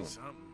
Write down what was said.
Something.